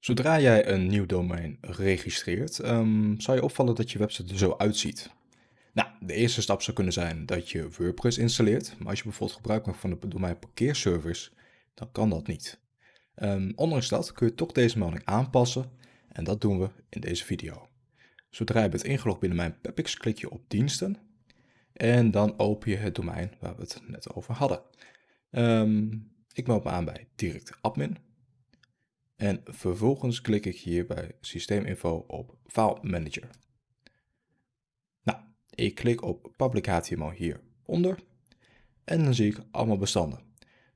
Zodra jij een nieuw domein registreert, um, zal je opvallen dat je website er zo uitziet. Nou, de eerste stap zou kunnen zijn dat je WordPress installeert, maar als je bijvoorbeeld gebruik maakt van de domein parkeerservice, dan kan dat niet. Um, ondanks dat kun je toch deze melding aanpassen en dat doen we in deze video. Zodra je bent ingelogd binnen mijn Pepix, klik je op diensten en dan open je het domein waar we het net over hadden. Um, ik meld me aan bij direct admin en vervolgens klik ik hier bij systeeminfo op File Manager. Nou, ik klik op Public HTML hieronder en dan zie ik allemaal bestanden.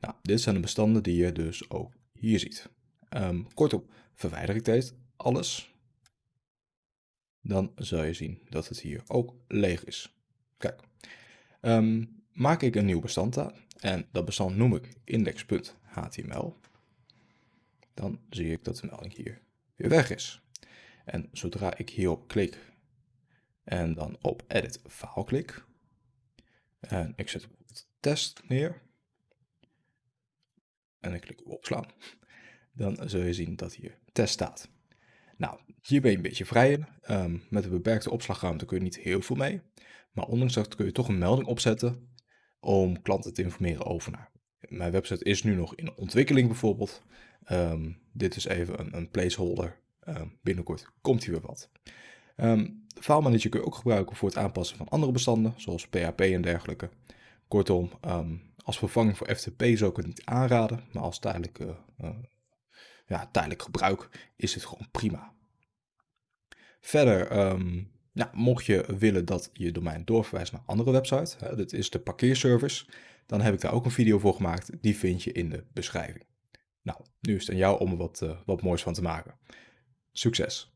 Nou, dit zijn de bestanden die je dus ook hier ziet. Um, kortom, verwijder ik deze alles, dan zal je zien dat het hier ook leeg is. Kijk, um, maak ik een nieuw bestand aan en dat bestand noem ik index.html dan zie ik dat de melding hier weer weg is. En zodra ik hierop klik en dan op Edit File klik, en ik zet bijvoorbeeld test neer, en ik klik op opslaan, dan zul je zien dat hier test staat. Nou, hier ben je een beetje vrij in. Um, met een beperkte opslagruimte kun je niet heel veel mee. Maar ondanks dat kun je toch een melding opzetten om klanten te informeren over naar. Mijn website is nu nog in ontwikkeling bijvoorbeeld. Um, dit is even een, een placeholder. Um, binnenkort komt hier weer wat. Um, de file manager kun je ook gebruiken voor het aanpassen van andere bestanden, zoals PHP en dergelijke. Kortom, als vervanging voor FTP zou ik het niet aanraden, maar als tijdelijk, uh, ja, tijdelijk gebruik is het gewoon prima. Verder, mocht je willen dat je domein doorverwijst naar andere website, hè, dit is de parkeerservice, dan heb ik daar ook een video voor gemaakt. Die vind je in de beschrijving. Nou, nu is het aan jou om er wat, uh, wat moois van te maken. Succes!